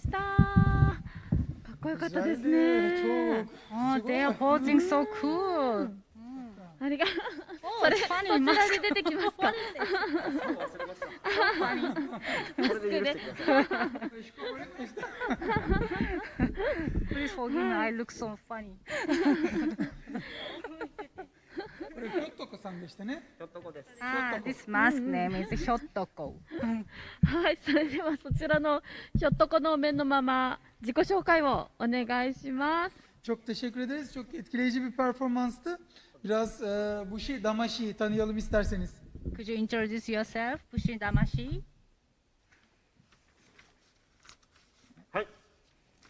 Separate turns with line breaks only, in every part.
したかっこよかったですね
Oh, they are posing so cool.
ありがそれそちらで出てきますか
これで許してください
Please forgive me, I look so funny.
んでしたね
ひょっとこです
Ah, this mask name is Hyotoko.
はいそれではそちらのひょっとこの面のまま自己紹介をお願いします
Çok teşekkür ederiz. Çok etkileyici bir performanstı. Biraz e, Bushi Damashi tanıyalım isterseniz.
Could you introduce yourself, Bushin Damashi?
はい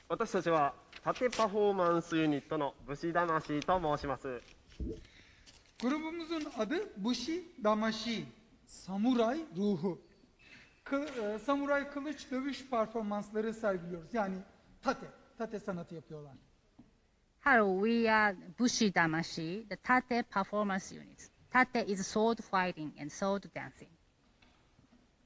私たちは縦パフォーマンスユニットの武士魂と申します
Grubumuzun adı Bushi Damashi. Samuray ruhu. Kı- e, samuray kılıç dövüş performansları sergiliyoruz. Yani tate, tate sanatı yapıyorlar.
Hello, we are Bushi Damashi, the Tate performance unit. Tate is sword fighting and sword dancing.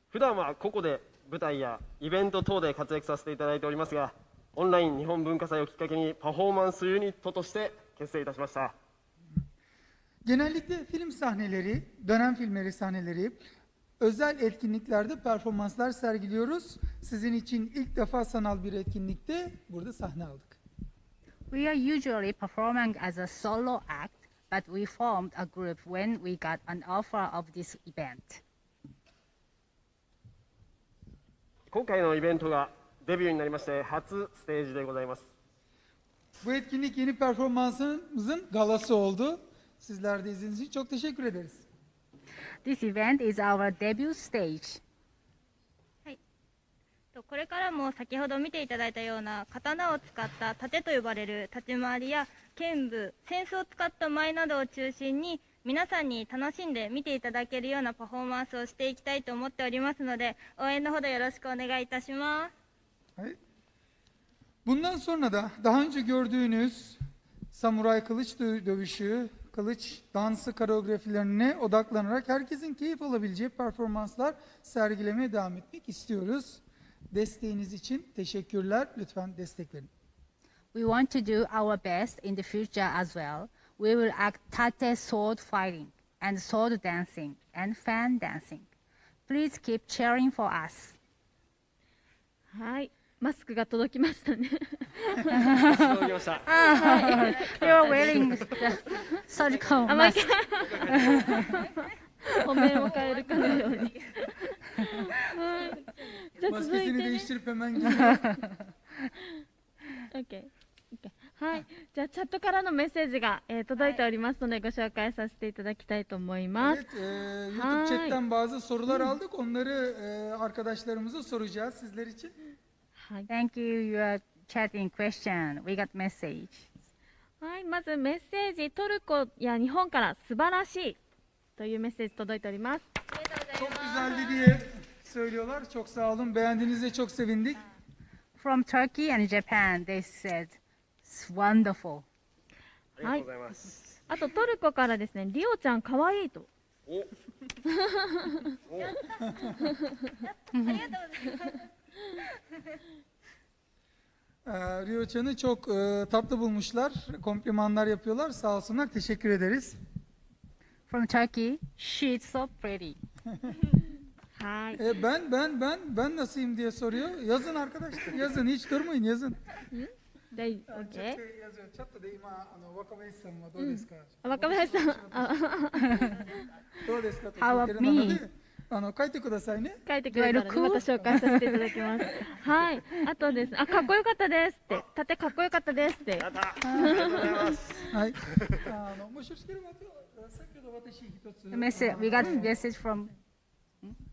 普段はここで舞台やイベント等で活躍させていただいておりますがオンライン日本文化祭をきっかけにパフォーマンスユニットとして結成いたしました
Genellikle film sahneleri, dönem filmleri sahneleri, özel etkinliklerde performanslar sergiliyoruz. Sizin için ilk defa sanal bir etkinlikte burada sahne aldık.
We are usually performing as a solo act, but we formed a group when we got an offer of this event.
今回のイベントがデビューになりまして初ステージでございます
Bu etkinlik yeni performansımızın galası oldu. Sizler de izlediğiniz için çok teşekkür ederiz.
This event is our debut stage.
とこれからも先ほど見ていただいたような刀を使った盾と呼ばれる立ち回りや剣舞、扇子を使った舞などを中心に皆さんに楽しんで見ていただけるようなパフォーマンスをしていきたいと思っておりますので応援のほどよろしくお願いいたします。
Hayır. Bundan sonra da daha önce gördüğünüz samuray kılıç dö- dövüşü, kılıç dansı koreografilerine odaklanarak herkesin keyif alabileceği performanslar sergilemeye devam etmek istiyoruz. Desteğiniz için teşekkürler. Lütfen destek verin.
We want to do our best in the future as well. We will act tate sword fighting and sword dancing and fan dancing. Please keep cheering for us.
はいマスクが届きましたね
届きました
You're wearing サ
ルカをマ
ス
ク本面を変えるかのように。はい。じゃあチャットからのメッセージが、え、届いておりますので、ご紹介させていただきたいと思います、はい、
Thank you, you are chatting question. We got message.
はい、まずメッセージトルコや日本から素晴らしいというメッセージ届いております。
From Turkey。
あと
トルコからですね、リオちゃん可愛いと。
あり
がとうございます。Ee, çok e, tatlı bulmuşlar. Komplimanlar yapıyorlar. Sağ olsunlar. Teşekkür ederiz.
From Turkey, she's so pretty.
Hi.
E, ben, ben, ben, ben nasılayım diye soruyor. Yazın arkadaşlar, yazın. Hiç durmayın, yazın. They, okay.
How about me?
で、あの書いてくださいね。
書いてくれたら、また紹介させていただきます。はい。あとですね、あ、かっこよかったですって、盾かっこよかったですって。
やったありがとうございます
はい。あのもしよろしければ先ほど私一つ
The message, we got message from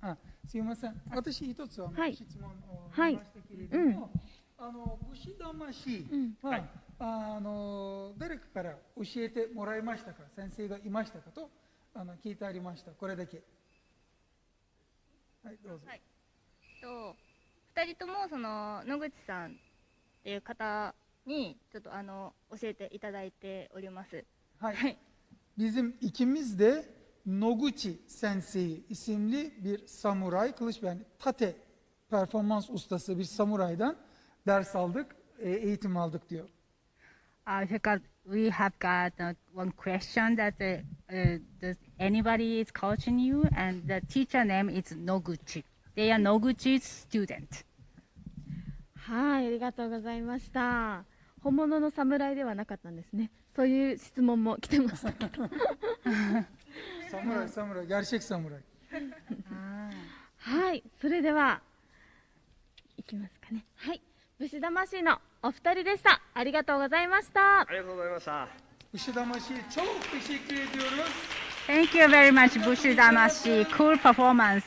あすいません。私一つ
はい
質問を
はい
しましたけれども、あの武士魂は、
はい
あの誰かから教えてもらいましたか、先生がいましたか？とあの聞いてありました。これだけ。はいどうぞ。
はいと2人ともその野口さんっていう方にちょっとあの教えていただいております。
Hay.
はい
Bizim ikimiz de Noguchi Sensei isimli bir samuray, kılıç yani tate performans ustası bir samuraydan ders aldık, e, eğitim aldık diyor.
I forgot we have got uh, one question that uh, uh, does anybody is coaching you, and the teacher name is Noguchi. They are Noguchi's student.
はい、ありがとうございました。本物の侍ではなかったんですね。そういう質問も来てましたけど。
Samuray, samuray, gerçek samuray.
はい、それでは、いきますかね。はい、牛魂のお二人でした。ありがとうございました。
ありがとうございました。
牛魂超美しクリエイティオです。
Thank you very much 牛魂。Cool performance.